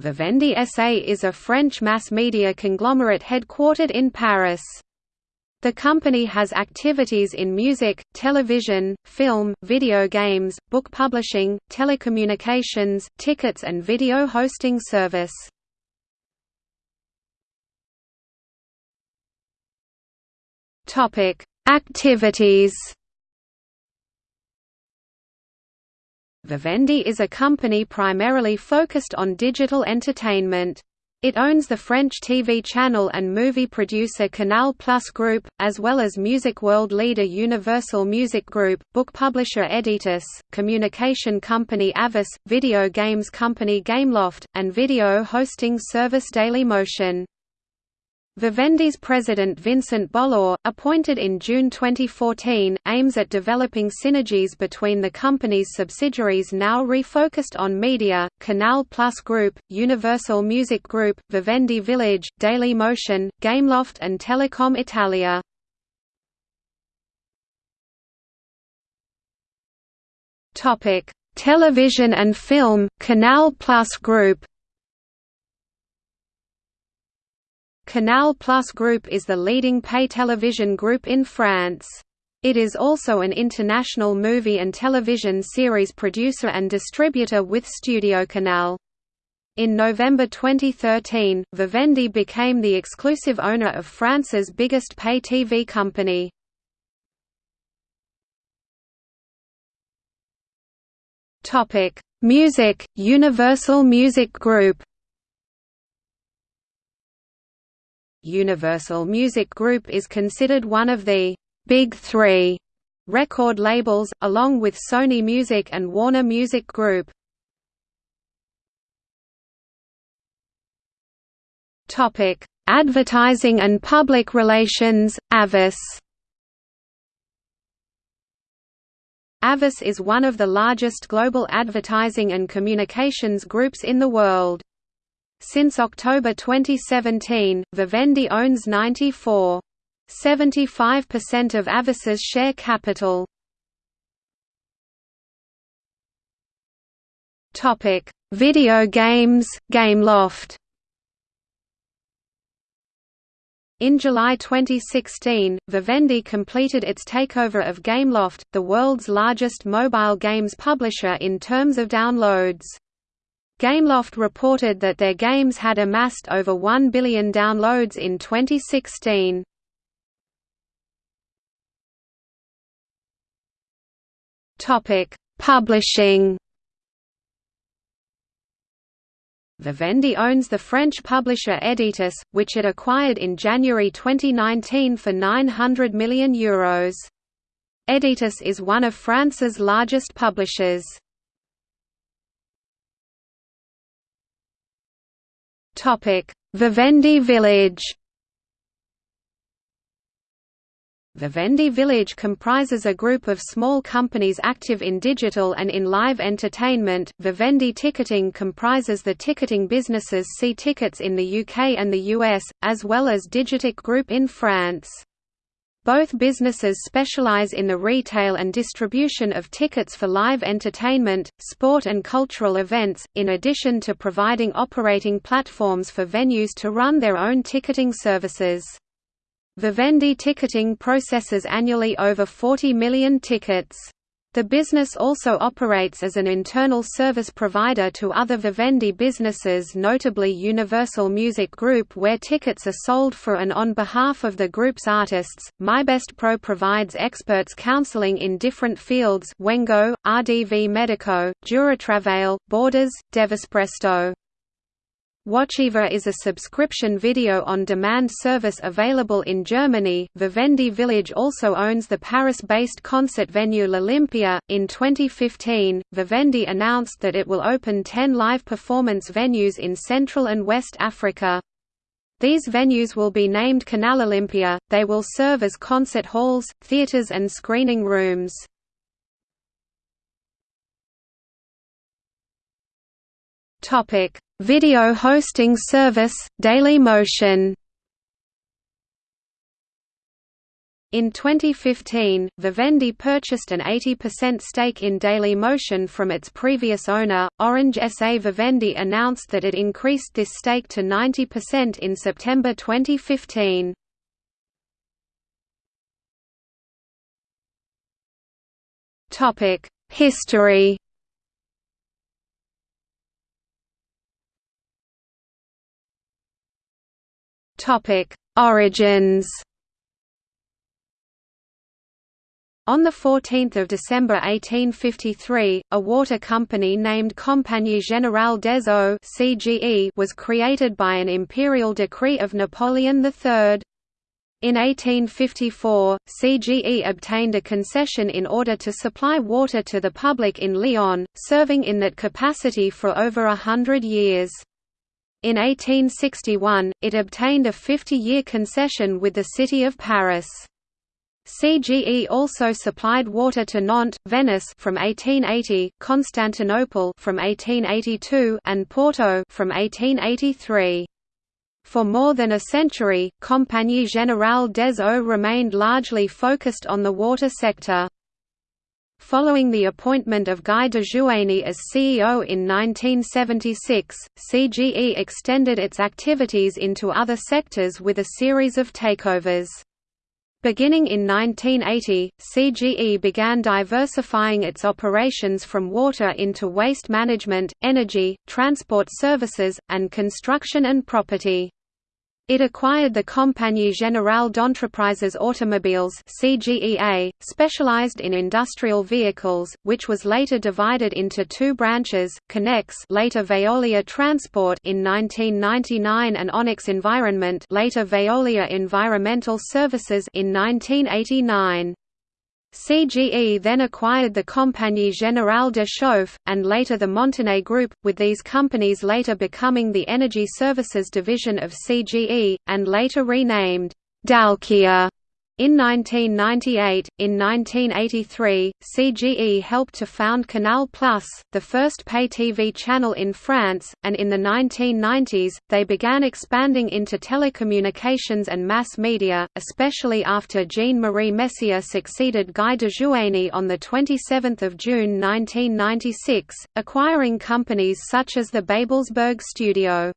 Vivendi SA is a French mass media conglomerate headquartered in Paris. The company has activities in music, television, film, video games, book publishing, telecommunications, tickets and video hosting service. Activities Vivendi is a company primarily focused on digital entertainment. It owns the French TV channel and movie producer Canal Plus Group, as well as music world leader Universal Music Group, book publisher Editis, communication company Havas, video games company Gameloft, and video hosting service Dailymotion. Vivendi's president Vincent Bolloré, appointed in June 2014, aims at developing synergies between the company's subsidiaries now refocused on media, Canal Plus Group, Universal Music Group, Vivendi Village, Dailymotion, Gameloft and Telecom Italia. Television and film, Canal Plus Group Canal Plus Group is the leading pay television group in France. It is also an international movie and television series producer and distributor with Studio Canal. In November 2013, Vivendi became the exclusive owner of France's biggest pay TV company. Music, Universal Music Group Universal Music Group is considered one of the «Big Three record labels, along with Sony Music and Warner Music Group. Advertising and public relations, Havas Havas is one of the largest global advertising and communications groups in the world. Since October 2017, Vivendi owns 94.75% of Havas's share capital. Topic: Video games, Gameloft. In July 2016, Vivendi completed its takeover of Gameloft, the world's largest mobile games publisher in terms of downloads. Gameloft reported that their games had amassed over 1 billion downloads in 2016. Topic: Publishing. Vivendi owns the French publisher Editis, which it acquired in January 2019 for €900 million. Euros. Editis is one of France's largest publishers. Vivendi Village Vivendi Village comprises a group of small companies active in digital and in live entertainment. Vivendi Ticketing comprises the ticketing businesses See Tickets in the UK and the US, as well as Digitic Group in France. Both businesses specialize in the retail and distribution of tickets for live entertainment, sport and cultural events, in addition to providing operating platforms for venues to run their own ticketing services. Vivendi Ticketing processes annually over 40 million tickets. The business also operates as an internal service provider to other Vivendi businesses notably Universal Music Group where tickets are sold for and on behalf of the group's artists. MyBestPro provides experts counseling in different fields Wengo, RDV Medico, Duratravail, Borders, Devispresto. Watchever is a subscription video on demand service available in Germany. Vivendi Village also owns the Paris based concert venue L'Olympia. In 2015, Vivendi announced that it will open 10 live performance venues in Central and West Africa. These venues will be named Canal Olympia, they will serve as concert halls, theaters, and screening rooms. Topic Video hosting service, Dailymotion In 2015, Vivendi purchased an 80% stake in Dailymotion from its previous owner, Orange SA. Vivendi announced that it increased this stake to 90% in September 2015. History Origins On 14 December 1853, a water company named Compagnie Générale des Eaux was created by an imperial decree of Napoleon III. In 1854, CGE obtained a concession in order to supply water to the public in Lyon, serving in that capacity for over a hundred years. In 1861, it obtained a 50-year concession with the city of Paris. CGE also supplied water to Nantes, Venice from 1880, Constantinople from 1882, and Porto from 1883. For more than a century, Compagnie Générale des Eaux remained largely focused on the water sector. Following the appointment of Guy de Jouany as CEO in 1976, CGE extended its activities into other sectors with a series of takeovers. Beginning in 1980, CGE began diversifying its operations from water into waste management, energy, transport services, and construction and property. It acquired the Compagnie Générale d'Entreprises Automobiles (CGEA), specialized in industrial vehicles, which was later divided into two branches: Connex, later Veolia Transport in 1999, and Onyx Environment, later Veolia Environmental Services in 1989. CGE then acquired the Compagnie Générale de Chauffe, and later the Montenay Group, with these companies later becoming the Energy Services division of CGE, and later renamed Dalkia. In 1998, in 1983, CGE helped to found Canal Plus, the first pay-TV channel in France, and in the 1990s, they began expanding into telecommunications and mass media, especially after Jean-Marie Messier succeeded Guy de Jouany on 27 June 1996, acquiring companies such as the Babelsberg Studio.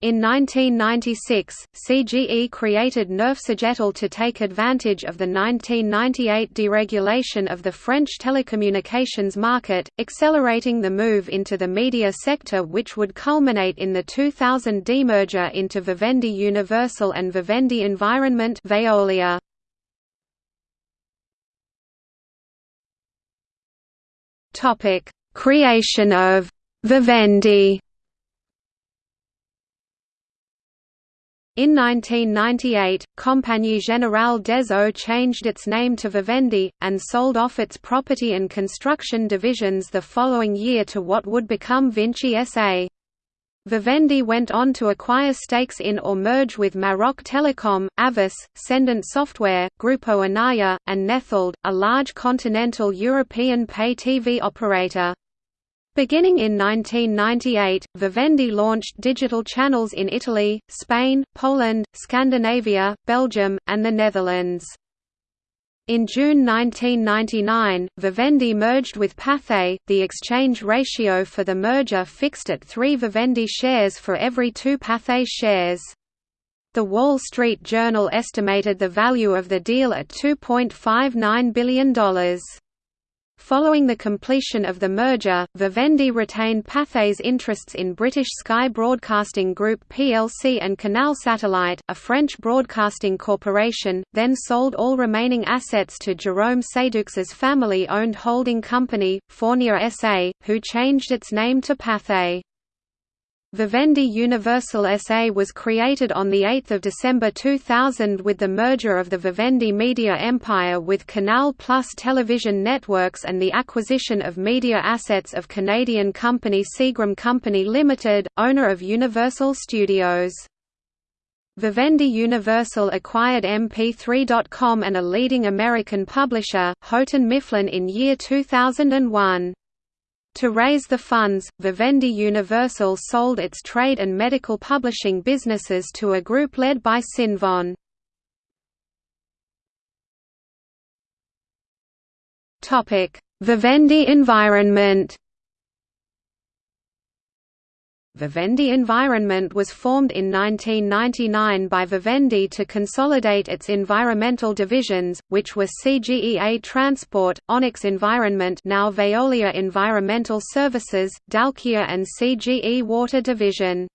In 1996, CGE created Neuf-Cegetel to take advantage of the 1998 deregulation of the French telecommunications market, accelerating the move into the media sector which would culminate in the 2000 demerger into Vivendi Universal and Vivendi Environment Veolia. Creation of Vivendi In 1998, Compagnie Générale des Eaux changed its name to Vivendi, and sold off its property and construction divisions the following year to what would become Vinci SA. Vivendi went on to acquire stakes in or merge with Maroc Telecom, Havas, Cendant Software, Grupo Anaya, and Nethold, a large continental European pay-TV operator. Beginning in 1998, Vivendi launched digital channels in Italy, Spain, Poland, Scandinavia, Belgium, and the Netherlands. In June 1999, Vivendi merged with Pathé, the exchange ratio for the merger fixed at 3 Vivendi shares for every 2 Pathé shares. The Wall Street Journal estimated the value of the deal at $2.59 billion. Following the completion of the merger, Vivendi retained Pathé's interests in British Sky Broadcasting Group plc and Canal Satellite, a French broadcasting corporation, then sold all remaining assets to Jérôme Seydoux's family-owned holding company, Fournier SA, who changed its name to Pathé. Vivendi Universal SA was created on 8 December 2000 with the merger of the Vivendi media empire with Canal Plus television networks and the acquisition of media assets of Canadian company Seagram Company Limited, owner of Universal Studios. Vivendi Universal acquired MP3.com and a leading American publisher, Houghton Mifflin in year 2001. To raise the funds, Vivendi Universal sold its trade and medical publishing businesses to a group led by Cinven. Vivendi environment Vivendi Environment was formed in 1999 by Vivendi to consolidate its environmental divisions, which were CGEA Transport, Onyx Environment now Veolia Environmental Services, Dalkia and CGE Water Division.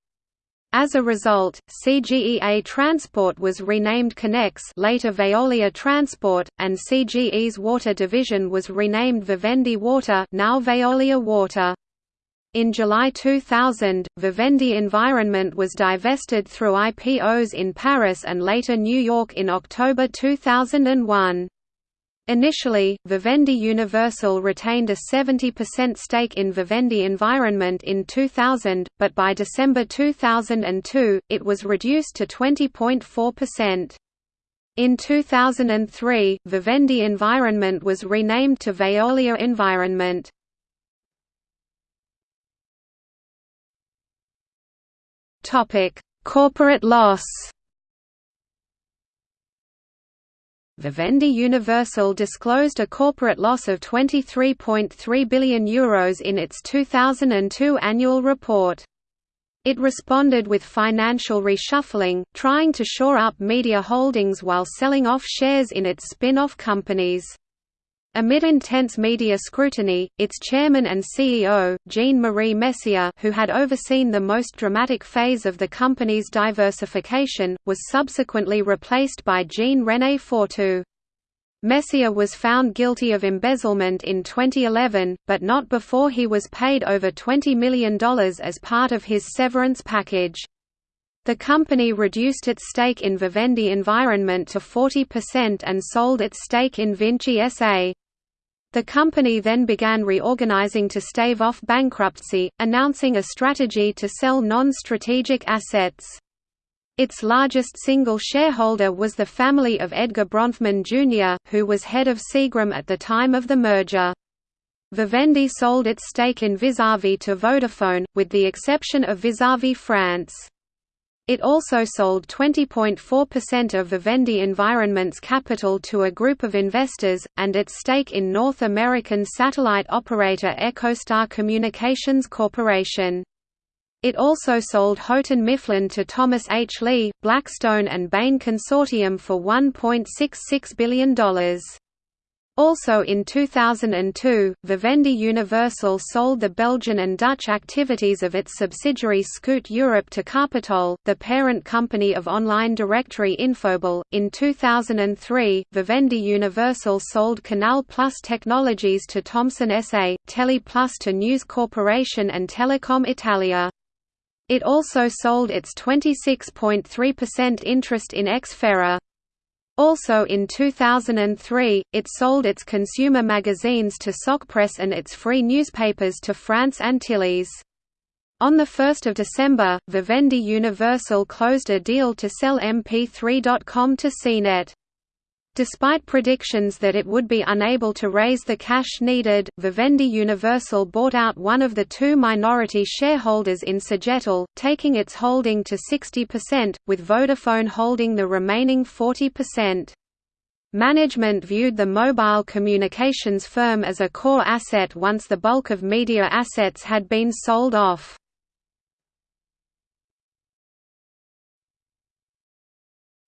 As a result, CGEA Transport was renamed Connex later Veolia Transport, and CGE's Water Division was renamed Vivendi Water now Veolia Water. In July 2000, Vivendi Environment was divested through IPOs in Paris and later New York in October 2001. Initially, Vivendi Universal retained a 70% stake in Vivendi Environment in 2000, but by December 2002, it was reduced to 20.4%. In 2003, Vivendi Environment was renamed to Veolia Environment. Topic: Corporate loss. Vivendi Universal disclosed a corporate loss of €23.3 billion Euros in its 2002 annual report. It responded with financial reshuffling, trying to shore up media holdings while selling off shares in its spin-off companies. Amid intense media scrutiny, its chairman and CEO, Jean-Marie Messier who had overseen the most dramatic phase of the company's diversification, was subsequently replaced by Jean-René Fourtou. Messier was found guilty of embezzlement in 2011, but not before he was paid over $20 million as part of his severance package. The company reduced its stake in Vivendi Environment to 40% and sold its stake in Vinci SA. The company then began reorganizing to stave off bankruptcy, announcing a strategy to sell non-strategic assets. Its largest single shareholder was the family of Edgar Bronfman Jr., who was head of Seagram at the time of the merger. Vivendi sold its stake in Vizzavi to Vodafone, with the exception of Vizzavi France. It also sold 20.4% of Vivendi Environment's capital to a group of investors, and its stake in North American satellite operator EchoStar Communications Corporation. It also sold Houghton Mifflin to Thomas H. Lee, Blackstone and Bain Consortium for $1.66 billion. Also in 2002, Vivendi Universal sold the Belgian and Dutch activities of its subsidiary Scoot Europe to Capitol, the parent company of online directory Infobel. In 2003, Vivendi Universal sold Canal Plus Technologies to Thomson SA, Tele Plus to News Corporation and Telecom Italia. It also sold its 26.3% interest in Xfera. Also in 2003, it sold its consumer magazines to Socpresse and its free newspapers to France Antilles. On 1 December, Vivendi Universal closed a deal to sell MP3.com to CNET. Despite predictions that it would be unable to raise the cash needed, Vivendi Universal bought out one of the two minority shareholders in Cegetel, taking its holding to 60%, with Vodafone holding the remaining 40%. Management viewed the mobile communications firm as a core asset once the bulk of media assets had been sold off.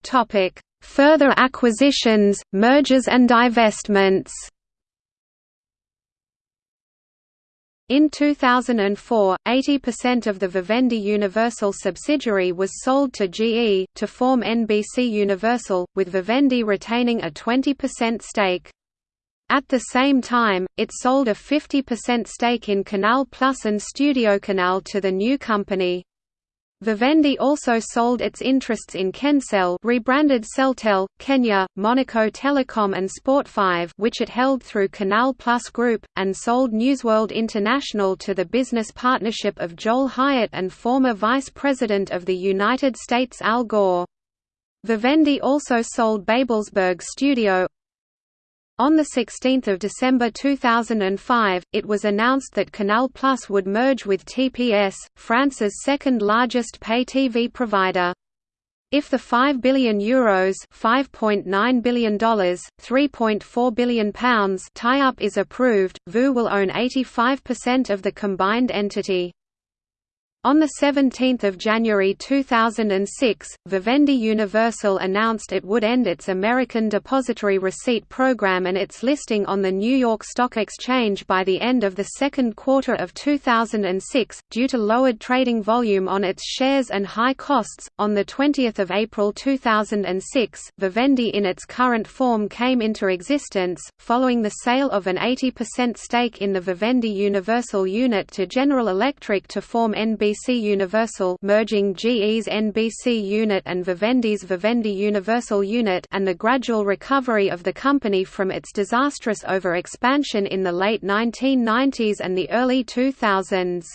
Topic: Further acquisitions, mergers and divestments In 2004, 80% of the Vivendi Universal subsidiary was sold to GE, to form NBC Universal, with Vivendi retaining a 20% stake. At the same time, it sold a 50% stake in Canal Plus and StudioCanal to the new company. Vivendi also sold its interests in Kcell rebranded Celtel, Kenya, Monaco Telecom and Sport5 which it held through Canal Plus Group, and sold Newsworld International to the business partnership of Joel Hyatt and former Vice President of the United States Al Gore. Vivendi also sold Babelsberg Studio, on 16 December 2005, it was announced that Canal Plus would merge with TPS, France's second largest pay TV provider. If the €5 billion Euros $5.9 billion, £3.4 billion tie-up is approved, VU will own 85% of the combined entity. On 17 January 2006, Vivendi Universal announced it would end its American Depository Receipt program and its listing on the New York Stock Exchange by the end of the second quarter of 2006, due to lowered trading volume on its shares and high costs. On 20 April 2006, Vivendi in its current form came into existence, following the sale of an 80% stake in the Vivendi Universal unit to General Electric to form NBC NBC Universal merging GE's NBC unit and Vivendi's Vivendi Universal unit and the gradual recovery of the company from its disastrous over-expansion in the late 1990s and the early 2000s.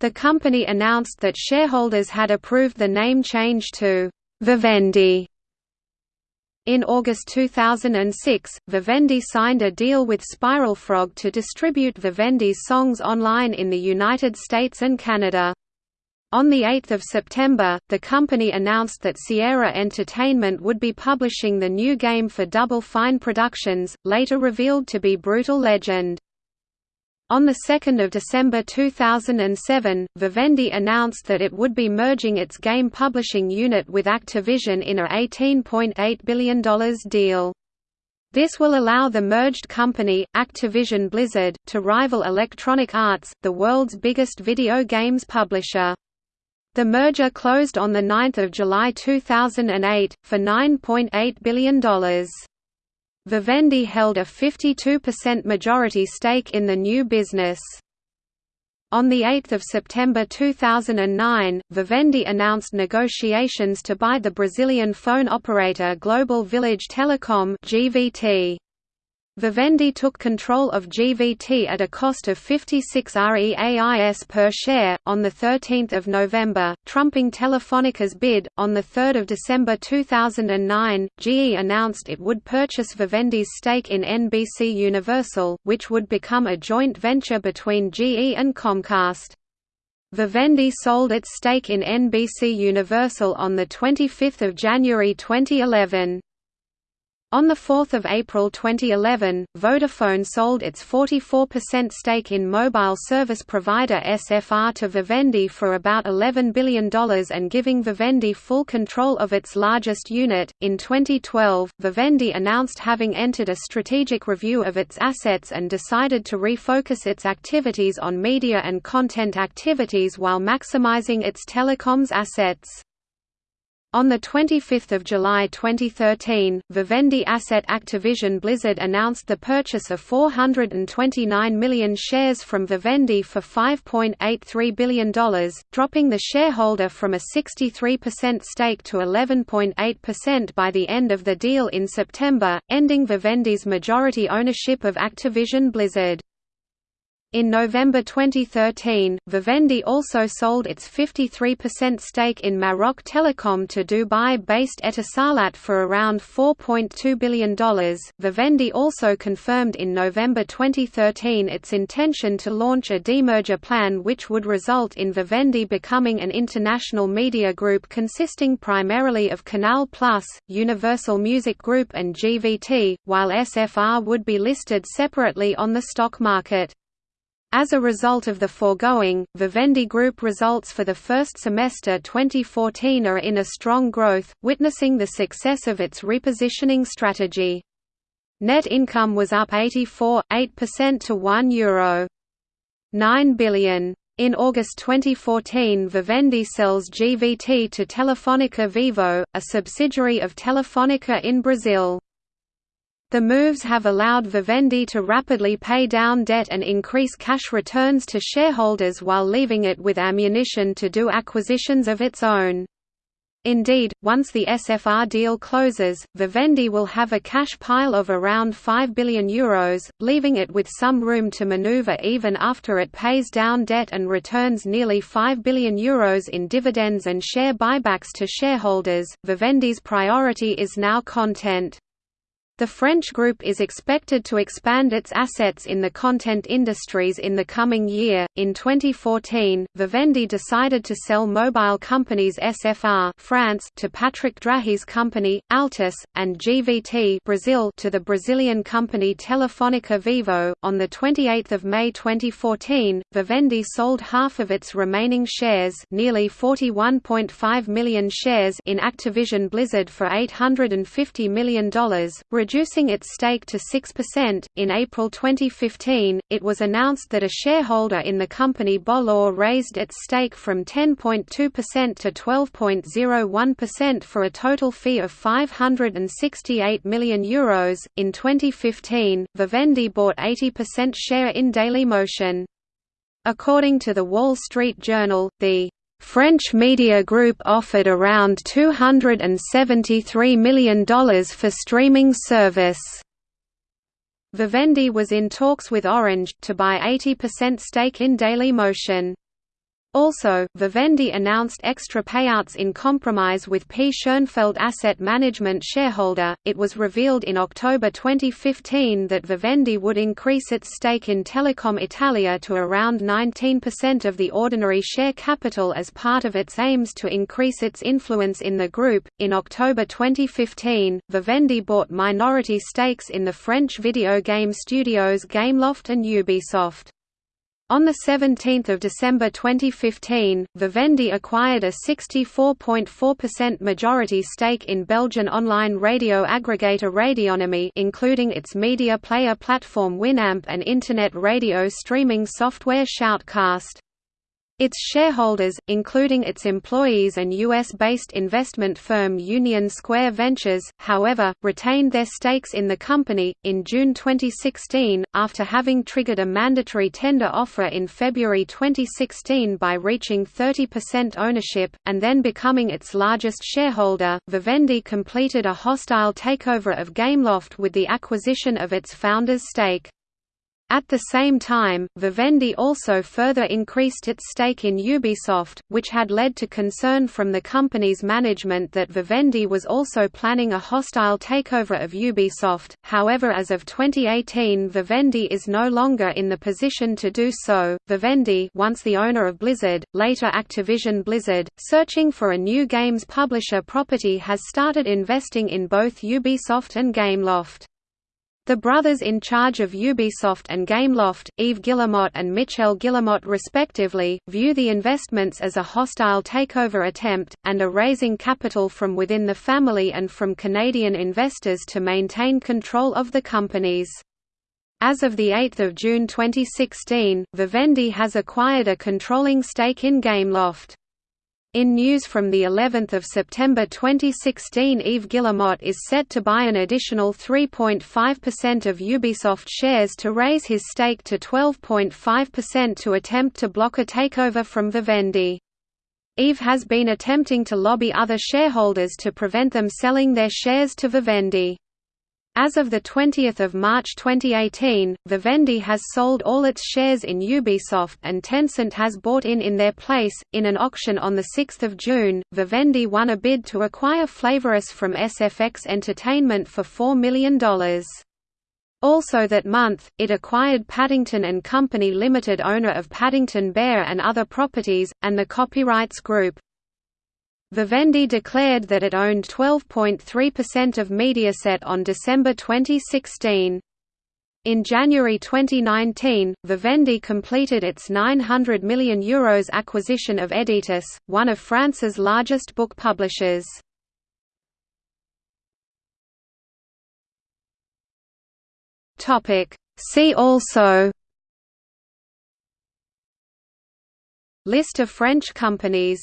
The company announced that shareholders had approved the name change to Vivendi. In August 2006, Vivendi signed a deal with Spiral Frog to distribute Vivendi's songs online in the United States and Canada. On 8 September, the company announced that Sierra Entertainment would be publishing the new game for Double Fine Productions, later revealed to be Brutal Legend. On 2 December 2007, Vivendi announced that it would be merging its game publishing unit with Activision in a $18.8 billion deal. This will allow the merged company, Activision Blizzard, to rival Electronic Arts, the world's biggest video games publisher. The merger closed on 9 July 2008, for $9.8 billion. Vivendi held a 52% majority stake in the new business. On 8 September 2009, Vivendi announced negotiations to buy the Brazilian phone operator Global Village Telecom GVT. Vivendi took control of GVT at a cost of 56 REAIS per share, on 13 November, trumping Telefónica's bid. On 3 December 2009, GE announced it would purchase Vivendi's stake in NBC Universal, which would become a joint venture between GE and Comcast. Vivendi sold its stake in NBC Universal on 25 January 2011. On 4 April 2011, Vodafone sold its 44% stake in mobile service provider SFR to Vivendi for about $11 billion and giving Vivendi full control of its largest unit. In 2012, Vivendi announced having entered a strategic review of its assets and decided to refocus its activities on media and content activities while maximizing its telecoms assets. On 25 July 2013, Vivendi asset Activision Blizzard announced the purchase of 429 million shares from Vivendi for $5.83 billion, dropping the shareholder from a 63% stake to 11.8% by the end of the deal in September, ending Vivendi's majority ownership of Activision Blizzard. In November 2013, Vivendi also sold its 53% stake in Maroc Telecom to Dubai-based Etisalat for around $4.2 billion. Vivendi also confirmed in November 2013 its intention to launch a demerger plan which would result in Vivendi becoming an international media group consisting primarily of Canal Plus, Universal Music Group and GVT, while SFR would be listed separately on the stock market. As a result of the foregoing, Vivendi Group results for the first semester 2014 are in a strong growth, witnessing the success of its repositioning strategy. Net income was up 84.8% to €1 Euro. 9 billion. In August 2014 Vivendi sells GVT to Telefónica Vivo, a subsidiary of Telefónica in Brazil. The moves have allowed Vivendi to rapidly pay down debt and increase cash returns to shareholders while leaving it with ammunition to do acquisitions of its own. Indeed, once the SFR deal closes, Vivendi will have a cash pile of around €5 billion, Euros, leaving it with some room to maneuver even after it pays down debt and returns nearly €5 billion Euros in dividends and share buybacks to shareholders. Vivendi's priority is now content. The French group is expected to expand its assets in the content industries in the coming year. In 2014, Vivendi decided to sell mobile companies SFR France to Patrick Drahi's company Altice and GVT Brazil to the Brazilian company Telefónica Vivo. On the 28th of May 2014, Vivendi sold half of its remaining shares, nearly 41.5 million shares in Activision Blizzard for $850 million reducing its stake to 6%. In April 2015, it was announced that a shareholder in the company Bolloré raised its stake from 10.2% to 12.01% for a total fee of €568 million. Euros. In 2015, Vivendi bought 80% share in Dailymotion. According to the Wall Street Journal, the French media group offered around $273 million for streaming service. Vivendi was in talks with Orange, to buy 80% stake in Dailymotion. Also, Vivendi announced extra payouts in compromise with P. Schoenfeld Asset Management shareholder. It was revealed in October 2015 that Vivendi would increase its stake in Telecom Italia to around 19% of the ordinary share capital as part of its aims to increase its influence in the group. In October 2015, Vivendi bought minority stakes in the French video game studios Gameloft and Ubisoft. On 17 December 2015, Vivendi acquired a 64.4% majority stake in Belgian online radio aggregator Radionomy including its media player platform Winamp and internet radio streaming software Shoutcast. Its shareholders, including its employees and U.S.-based investment firm Union Square Ventures, however, retained their stakes in the company. In June 2016, after having triggered a mandatory tender offer in February 2016 by reaching 30% ownership, and then becoming its largest shareholder, Vivendi completed a hostile takeover of Gameloft with the acquisition of its founder's stake. At the same time, Vivendi also further increased its stake in Ubisoft, which had led to concern from the company's management that Vivendi was also planning a hostile takeover of Ubisoft. However, as of 2018, Vivendi is no longer in the position to do so. Vivendi, once the owner of Blizzard, later Activision Blizzard, searching for a new games publisher property has started investing in both Ubisoft and Gameloft. The brothers in charge of Ubisoft and Gameloft, Yves Guillemot and Michel Guillemot respectively, view the investments as a hostile takeover attempt, and are raising capital from within the family and from Canadian investors to maintain control of the companies. As of 8 June 2016, Vivendi has acquired a controlling stake in Gameloft. In news from the 11th of September 2016 Yves Guillemot is set to buy an additional 3.5% of Ubisoft shares to raise his stake to 12.5% to attempt to block a takeover from Vivendi. Yves has been attempting to lobby other shareholders to prevent them selling their shares to Vivendi. As of 20 March 2018, Vivendi has sold all its shares in Ubisoft and Tencent has bought in in their place. In an auction on 6 June, Vivendi won a bid to acquire Flavorus from SFX Entertainment for $4 million. Also that month, it acquired Paddington and Company Limited owner of Paddington Bear and other properties, and the Copyrights Group. Vivendi declared that it owned 12.3% of Mediaset on December 2016. In January 2019, Vivendi completed its €900 million Euros acquisition of Editis, one of France's largest book publishers. See also List of French companies